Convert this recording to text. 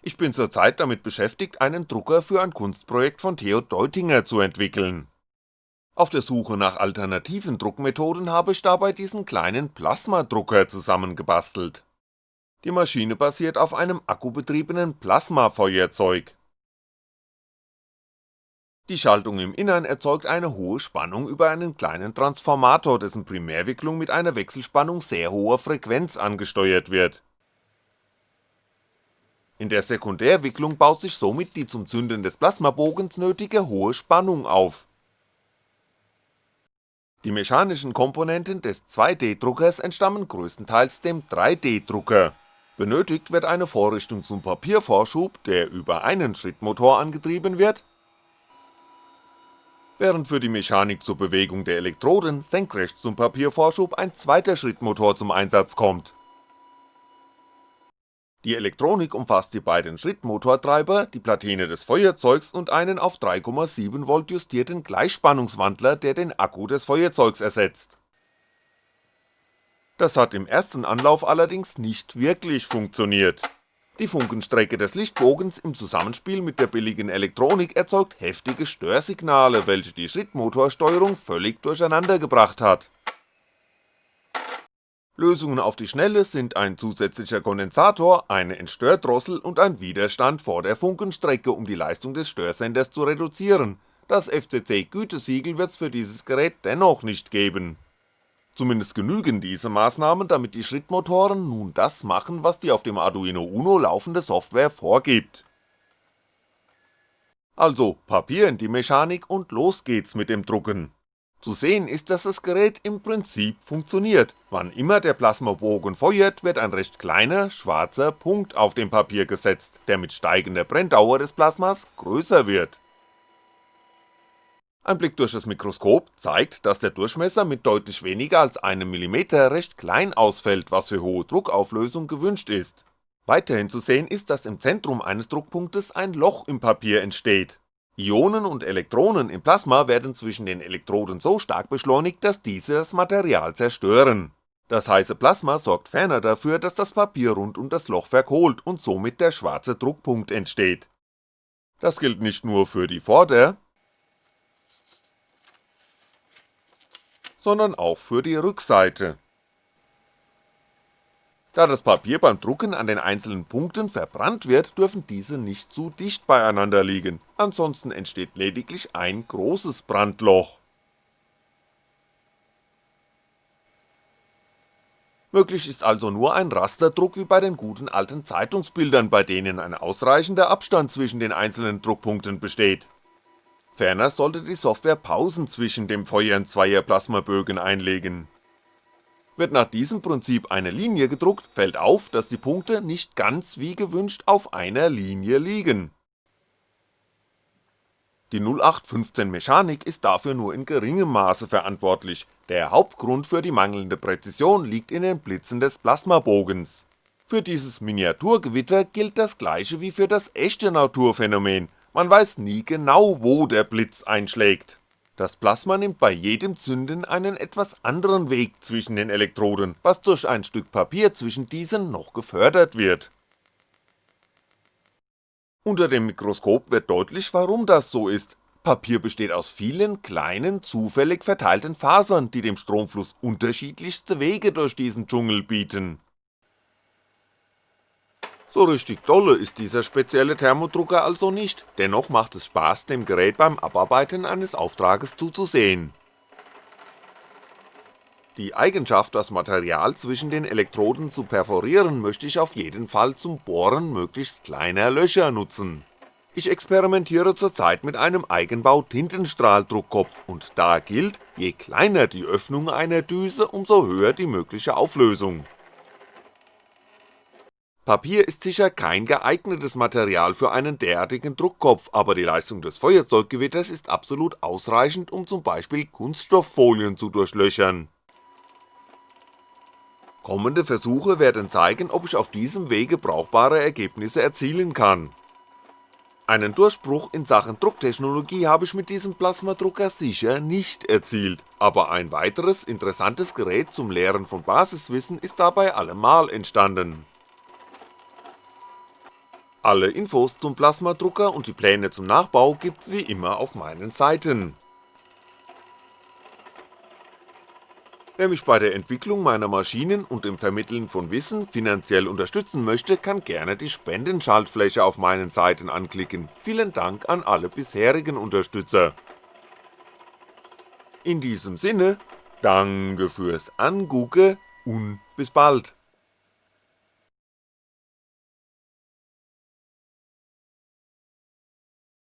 Ich bin zurzeit damit beschäftigt, einen Drucker für ein Kunstprojekt von Theo Deutinger zu entwickeln. Auf der Suche nach alternativen Druckmethoden habe ich dabei diesen kleinen Plasmadrucker zusammengebastelt. Die Maschine basiert auf einem akkubetriebenen Plasmafeuerzeug. Die Schaltung im Innern erzeugt eine hohe Spannung über einen kleinen Transformator, dessen Primärwicklung mit einer Wechselspannung sehr hoher Frequenz angesteuert wird in der Sekundärwicklung baut sich somit die zum Zünden des Plasmabogens nötige hohe Spannung auf. Die mechanischen Komponenten des 2D-Druckers entstammen größtenteils dem 3D-Drucker. Benötigt wird eine Vorrichtung zum Papiervorschub, der über einen Schrittmotor angetrieben wird, während für die Mechanik zur Bewegung der Elektroden senkrecht zum Papiervorschub ein zweiter Schrittmotor zum Einsatz kommt die Elektronik umfasst die beiden Schrittmotortreiber, die Platine des Feuerzeugs und einen auf 3,7V justierten Gleichspannungswandler, der den Akku des Feuerzeugs ersetzt. Das hat im ersten Anlauf allerdings nicht wirklich funktioniert. Die Funkenstrecke des Lichtbogens im Zusammenspiel mit der billigen Elektronik erzeugt heftige Störsignale, welche die Schrittmotorsteuerung völlig durcheinander gebracht hat Lösungen auf die Schnelle sind ein zusätzlicher Kondensator, eine Entstördrossel und ein Widerstand vor der Funkenstrecke, um die Leistung des Störsenders zu reduzieren, das FCC-Gütesiegel wird's für dieses Gerät dennoch nicht geben. Zumindest genügen diese Maßnahmen, damit die Schrittmotoren nun das machen, was die auf dem Arduino Uno laufende Software vorgibt. Also Papier in die Mechanik und los geht's mit dem Drucken zu sehen ist, dass das Gerät im Prinzip funktioniert, wann immer der Plasmabogen feuert, wird ein recht kleiner, schwarzer Punkt auf dem Papier gesetzt, der mit steigender Brenndauer des Plasmas größer wird. Ein Blick durch das Mikroskop zeigt, dass der Durchmesser mit deutlich weniger als einem Millimeter recht klein ausfällt, was für hohe Druckauflösung gewünscht ist. Weiterhin zu sehen ist, dass im Zentrum eines Druckpunktes ein Loch im Papier entsteht, Ionen und Elektronen im Plasma werden zwischen den Elektroden so stark beschleunigt, dass diese das Material zerstören. Das heiße Plasma sorgt ferner dafür, dass das Papier rund um das Loch verkohlt und somit der schwarze Druckpunkt entsteht. Das gilt nicht nur für die Vorder-, sondern auch für die Rückseite da das Papier beim Drucken an den einzelnen Punkten verbrannt wird, dürfen diese nicht zu dicht beieinander liegen, ansonsten entsteht lediglich ein großes Brandloch. Möglich ist also nur ein Rasterdruck wie bei den guten alten Zeitungsbildern, bei denen ein ausreichender Abstand zwischen den einzelnen Druckpunkten besteht. Ferner sollte die Software Pausen zwischen dem Feuern zweier Plasmabögen einlegen wird nach diesem Prinzip eine Linie gedruckt, fällt auf, dass die Punkte nicht ganz wie gewünscht auf einer Linie liegen. Die 0815 Mechanik ist dafür nur in geringem Maße verantwortlich, der Hauptgrund für die mangelnde Präzision liegt in den Blitzen des Plasmabogens. Für dieses Miniaturgewitter gilt das gleiche wie für das echte Naturphänomen, man weiß nie genau wo der Blitz einschlägt das Plasma nimmt bei jedem Zünden einen etwas anderen Weg zwischen den Elektroden, was durch ein Stück Papier zwischen diesen noch gefördert wird. Unter dem Mikroskop wird deutlich, warum das so ist. Papier besteht aus vielen kleinen, zufällig verteilten Fasern, die dem Stromfluss unterschiedlichste Wege durch diesen Dschungel bieten so richtig dolle ist dieser spezielle Thermodrucker also nicht, dennoch macht es Spaß dem Gerät beim Abarbeiten eines Auftrages zuzusehen. Die Eigenschaft das Material zwischen den Elektroden zu perforieren möchte ich auf jeden Fall zum Bohren möglichst kleiner Löcher nutzen. Ich experimentiere zurzeit mit einem Eigenbau Tintenstrahldruckkopf und da gilt, je kleiner die Öffnung einer Düse, umso höher die mögliche Auflösung Papier ist sicher kein geeignetes Material für einen derartigen Druckkopf, aber die Leistung des Feuerzeuggewitters ist absolut ausreichend, um zum Beispiel Kunststofffolien zu durchlöchern. Kommende Versuche werden zeigen, ob ich auf diesem Wege brauchbare Ergebnisse erzielen kann. Einen Durchbruch in Sachen Drucktechnologie habe ich mit diesem Plasmadrucker sicher nicht erzielt, aber ein weiteres interessantes Gerät zum Lehren von Basiswissen ist dabei allemal entstanden Alle Infos zum Plasmadrucker und die Pläne zum Nachbau gibt's wie immer auf meinen Seiten. Wer mich bei der Entwicklung meiner Maschinen und im Vermitteln von Wissen finanziell unterstützen möchte, kann gerne die Spendenschaltfläche auf meinen Seiten anklicken, vielen Dank an alle bisherigen Unterstützer. In diesem Sinne, danke fürs Angucke und bis bald.